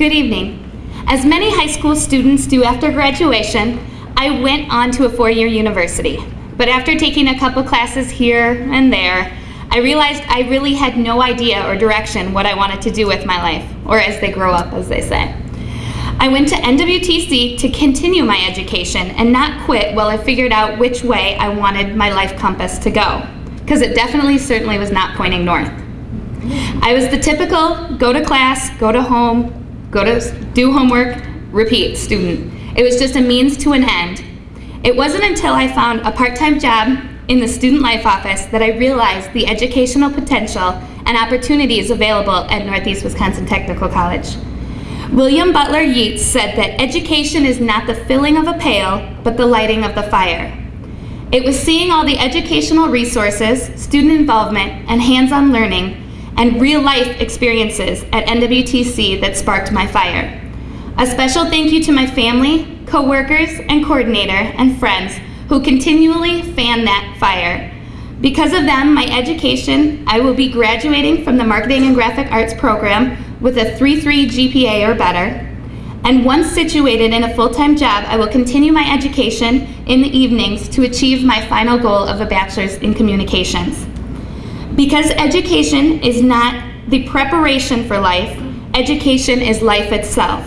Good evening. As many high school students do after graduation, I went on to a four-year university. But after taking a couple classes here and there, I realized I really had no idea or direction what I wanted to do with my life, or as they grow up, as they say. I went to NWTC to continue my education and not quit while I figured out which way I wanted my life compass to go, because it definitely certainly was not pointing north. I was the typical go to class, go to home, go to do homework, repeat student. It was just a means to an end. It wasn't until I found a part-time job in the Student Life Office that I realized the educational potential and opportunities available at Northeast Wisconsin Technical College. William Butler Yeats said that education is not the filling of a pail, but the lighting of the fire. It was seeing all the educational resources, student involvement, and hands-on learning, and real-life experiences at NWTC that sparked my fire. A special thank you to my family, coworkers, and coordinator, and friends who continually fan that fire. Because of them, my education, I will be graduating from the Marketing and Graphic Arts program with a 3.3 GPA or better. And once situated in a full-time job, I will continue my education in the evenings to achieve my final goal of a bachelor's in communications. Because education is not the preparation for life, education is life itself.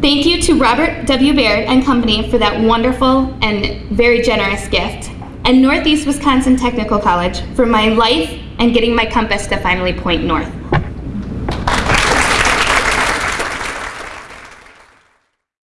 Thank you to Robert W. Baird and Company for that wonderful and very generous gift, and Northeast Wisconsin Technical College for my life and getting my compass to finally point north.